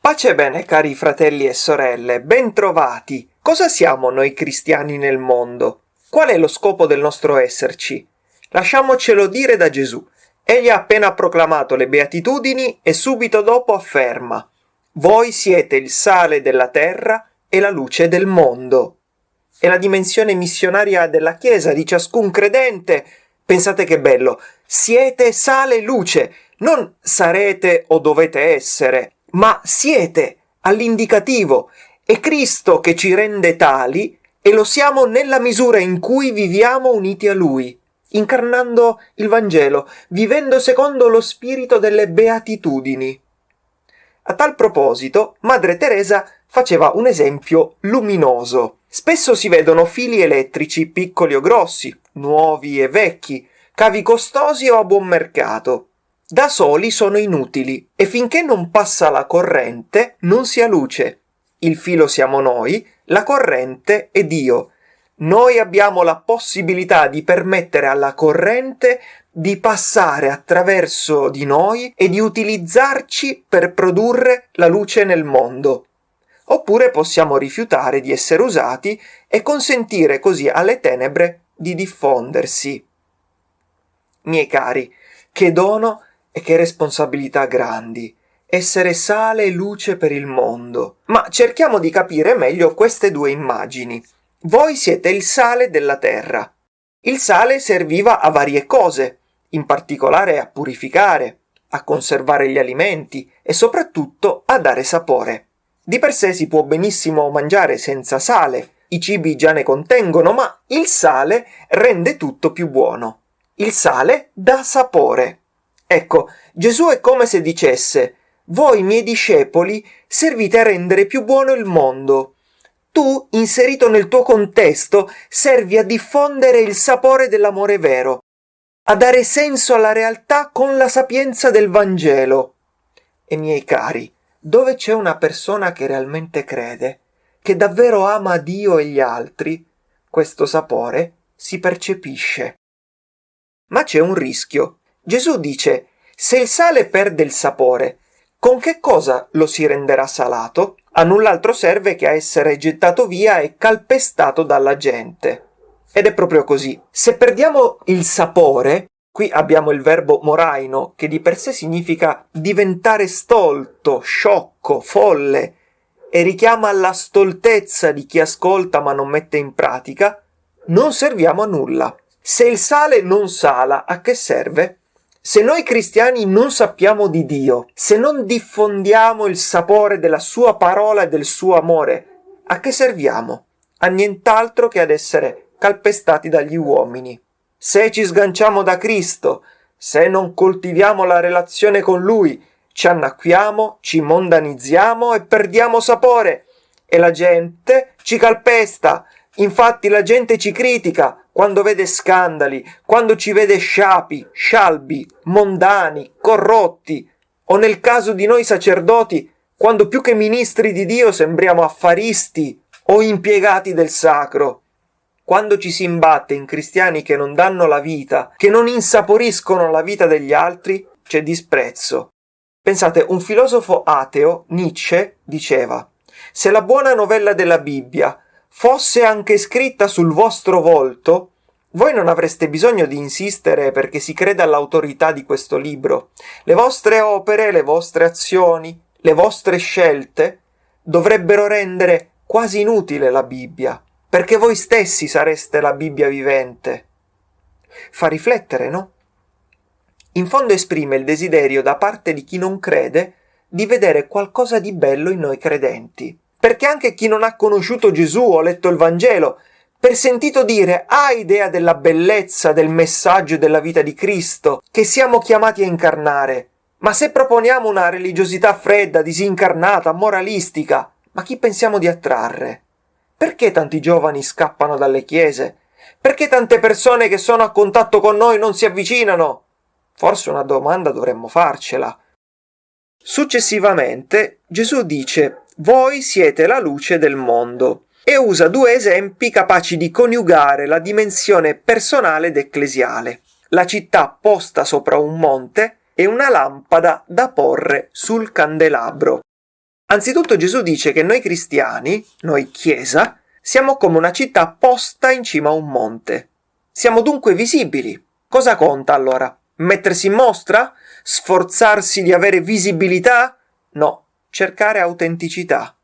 Pace e bene, cari fratelli e sorelle, bentrovati. Cosa siamo noi cristiani nel mondo? Qual è lo scopo del nostro esserci? Lasciamocelo dire da Gesù. Egli ha appena proclamato le beatitudini e subito dopo afferma Voi siete il sale della terra e la luce del mondo. È la dimensione missionaria della Chiesa, di ciascun credente. Pensate che bello. Siete sale e luce, non sarete o dovete essere, ma siete all'indicativo. È Cristo che ci rende tali e lo siamo nella misura in cui viviamo uniti a Lui incarnando il Vangelo, vivendo secondo lo spirito delle beatitudini. A tal proposito, Madre Teresa faceva un esempio luminoso. Spesso si vedono fili elettrici piccoli o grossi, nuovi e vecchi, cavi costosi o a buon mercato. Da soli sono inutili e finché non passa la corrente non si ha luce. Il filo siamo noi, la corrente è Dio, noi abbiamo la possibilità di permettere alla corrente di passare attraverso di noi e di utilizzarci per produrre la luce nel mondo. Oppure possiamo rifiutare di essere usati e consentire così alle tenebre di diffondersi. Miei cari, che dono e che responsabilità grandi essere sale e luce per il mondo. Ma cerchiamo di capire meglio queste due immagini. Voi siete il sale della terra. Il sale serviva a varie cose, in particolare a purificare, a conservare gli alimenti e soprattutto a dare sapore. Di per sé si può benissimo mangiare senza sale, i cibi già ne contengono, ma il sale rende tutto più buono. Il sale dà sapore. Ecco, Gesù è come se dicesse Voi miei discepoli servite a rendere più buono il mondo tu, inserito nel tuo contesto, servi a diffondere il sapore dell'amore vero, a dare senso alla realtà con la sapienza del Vangelo. E miei cari, dove c'è una persona che realmente crede, che davvero ama Dio e gli altri, questo sapore si percepisce. Ma c'è un rischio. Gesù dice, se il sale perde il sapore, con che cosa lo si renderà salato? A null'altro serve che a essere gettato via e calpestato dalla gente. Ed è proprio così. Se perdiamo il sapore, qui abbiamo il verbo moraino, che di per sé significa diventare stolto, sciocco, folle, e richiama alla stoltezza di chi ascolta ma non mette in pratica, non serviamo a nulla. Se il sale non sala, a che serve? Se noi cristiani non sappiamo di Dio, se non diffondiamo il sapore della sua parola e del suo amore, a che serviamo? A nient'altro che ad essere calpestati dagli uomini. Se ci sganciamo da Cristo, se non coltiviamo la relazione con Lui, ci annacquiamo, ci mondanizziamo e perdiamo sapore. E la gente ci calpesta. Infatti la gente ci critica, quando vede scandali, quando ci vede sciapi, scialbi, mondani, corrotti, o nel caso di noi sacerdoti, quando più che ministri di Dio sembriamo affaristi o impiegati del sacro. Quando ci si imbatte in cristiani che non danno la vita, che non insaporiscono la vita degli altri, c'è disprezzo. Pensate, un filosofo ateo, Nietzsche, diceva Se la buona novella della Bibbia fosse anche scritta sul vostro volto, voi non avreste bisogno di insistere perché si creda all'autorità di questo libro. Le vostre opere, le vostre azioni, le vostre scelte dovrebbero rendere quasi inutile la Bibbia, perché voi stessi sareste la Bibbia vivente. Fa riflettere, no? In fondo esprime il desiderio da parte di chi non crede di vedere qualcosa di bello in noi credenti perché anche chi non ha conosciuto Gesù o letto il Vangelo, per sentito dire ha idea della bellezza del messaggio della vita di Cristo che siamo chiamati a incarnare. Ma se proponiamo una religiosità fredda, disincarnata, moralistica, ma chi pensiamo di attrarre? Perché tanti giovani scappano dalle chiese? Perché tante persone che sono a contatto con noi non si avvicinano? Forse una domanda dovremmo farcela. Successivamente Gesù dice voi siete la luce del mondo e usa due esempi capaci di coniugare la dimensione personale ed ecclesiale. la città posta sopra un monte e una lampada da porre sul candelabro. Anzitutto Gesù dice che noi cristiani, noi Chiesa, siamo come una città posta in cima a un monte. Siamo dunque visibili. Cosa conta allora? Mettersi in mostra? Sforzarsi di avere visibilità? No, cercare autenticità.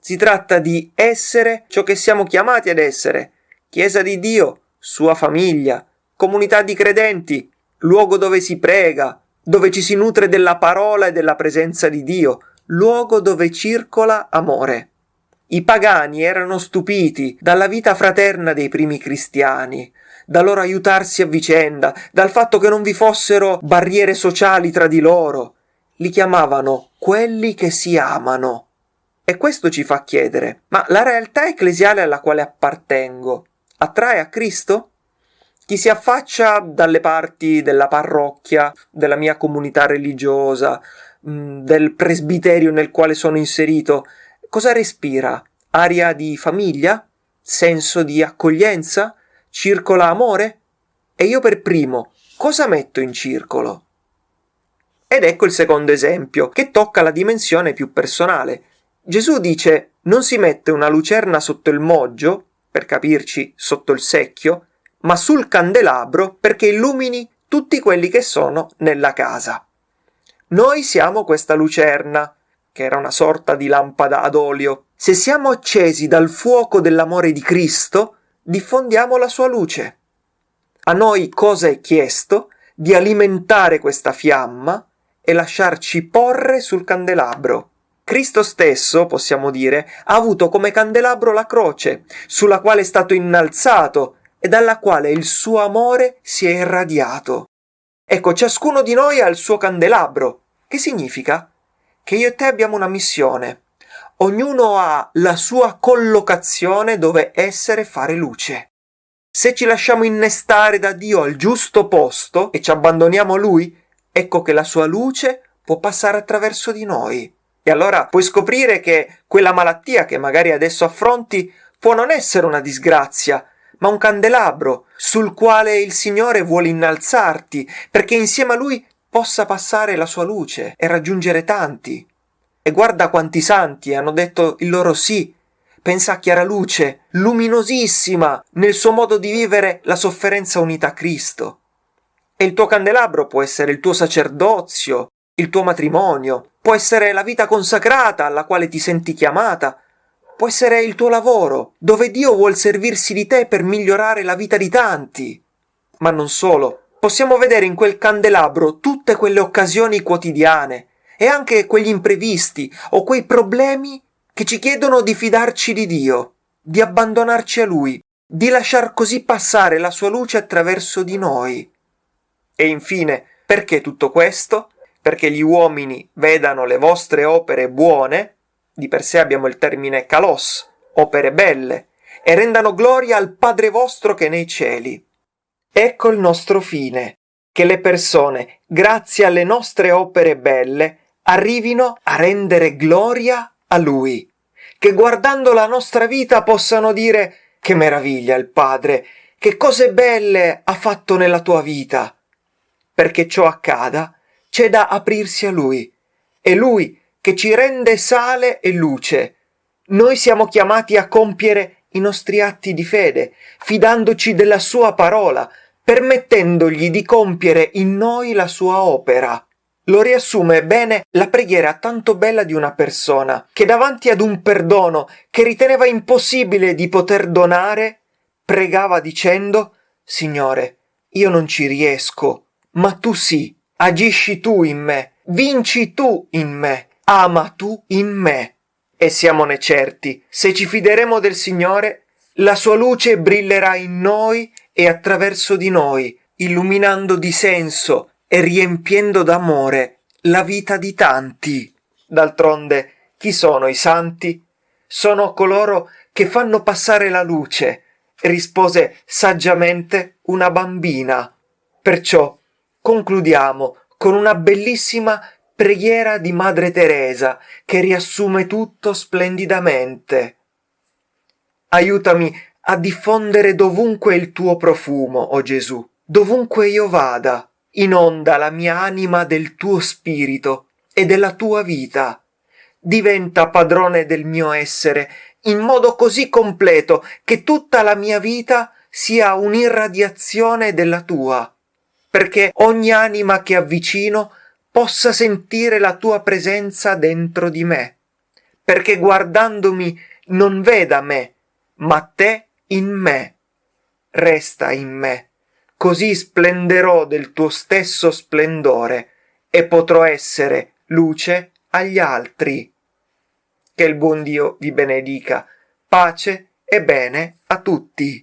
Si tratta di essere ciò che siamo chiamati ad essere. Chiesa di Dio, sua famiglia, comunità di credenti, luogo dove si prega, dove ci si nutre della parola e della presenza di Dio, luogo dove circola amore. I pagani erano stupiti dalla vita fraterna dei primi cristiani, da loro aiutarsi a vicenda, dal fatto che non vi fossero barriere sociali tra di loro. Li chiamavano quelli che si amano. E questo ci fa chiedere, ma la realtà ecclesiale alla quale appartengo attrae a Cristo? Chi si affaccia dalle parti della parrocchia, della mia comunità religiosa, mm, del presbiterio nel quale sono inserito, cosa respira? Aria di famiglia? Senso di accoglienza? Circola amore? E io per primo, cosa metto in circolo? Ed ecco il secondo esempio, che tocca la dimensione più personale. Gesù dice non si mette una lucerna sotto il moggio, per capirci sotto il secchio, ma sul candelabro perché illumini tutti quelli che sono nella casa. Noi siamo questa lucerna, che era una sorta di lampada ad olio. Se siamo accesi dal fuoco dell'amore di Cristo, diffondiamo la sua luce. A noi cosa è chiesto? Di alimentare questa fiamma e lasciarci porre sul candelabro. Cristo stesso, possiamo dire, ha avuto come candelabro la croce, sulla quale è stato innalzato e dalla quale il suo amore si è irradiato. Ecco, ciascuno di noi ha il suo candelabro. Che significa? Che io e te abbiamo una missione. Ognuno ha la sua collocazione dove essere e fare luce. Se ci lasciamo innestare da Dio al giusto posto e ci abbandoniamo a Lui, ecco che la sua luce può passare attraverso di noi. E allora puoi scoprire che quella malattia che magari adesso affronti può non essere una disgrazia, ma un candelabro sul quale il Signore vuole innalzarti, perché insieme a Lui possa passare la sua luce e raggiungere tanti. E guarda quanti santi hanno detto il loro sì. Pensa a Chiara Luce, luminosissima nel suo modo di vivere la sofferenza unita a Cristo. E il tuo candelabro può essere il tuo sacerdozio, il tuo matrimonio, può essere la vita consacrata alla quale ti senti chiamata, può essere il tuo lavoro, dove Dio vuol servirsi di te per migliorare la vita di tanti. Ma non solo, possiamo vedere in quel candelabro tutte quelle occasioni quotidiane e anche quegli imprevisti o quei problemi che ci chiedono di fidarci di Dio, di abbandonarci a Lui, di lasciar così passare la sua luce attraverso di noi. E infine, perché tutto questo? Perché gli uomini vedano le vostre opere buone di per sé abbiamo il termine kalos, opere belle, e rendano gloria al Padre vostro che nei cieli. Ecco il nostro fine, che le persone, grazie alle nostre opere belle, arrivino a rendere gloria a Lui, che guardando la nostra vita possano dire che meraviglia il Padre, che cose belle ha fatto nella tua vita. Perché ciò accada, c'è da aprirsi a Lui, e Lui che ci rende sale e luce. Noi siamo chiamati a compiere i nostri atti di fede, fidandoci della sua parola, permettendogli di compiere in noi la sua opera. Lo riassume bene la preghiera tanto bella di una persona che davanti ad un perdono che riteneva impossibile di poter donare, pregava dicendo Signore, io non ci riesco, ma tu sì, agisci tu in me, vinci tu in me ama tu in me. E siamone certi, se ci fideremo del Signore, la sua luce brillerà in noi e attraverso di noi, illuminando di senso e riempiendo d'amore la vita di tanti. D'altronde, chi sono i santi? Sono coloro che fanno passare la luce, rispose saggiamente una bambina. Perciò concludiamo con una bellissima preghiera di Madre Teresa che riassume tutto splendidamente. Aiutami a diffondere dovunque il tuo profumo, o oh Gesù, dovunque io vada, inonda la mia anima del tuo spirito e della tua vita. Diventa padrone del mio essere in modo così completo che tutta la mia vita sia un'irradiazione della tua, perché ogni anima che avvicino possa sentire la tua presenza dentro di me, perché guardandomi non veda me, ma te in me. Resta in me, così splenderò del tuo stesso splendore e potrò essere luce agli altri. Che il buon Dio vi benedica. Pace e bene a tutti.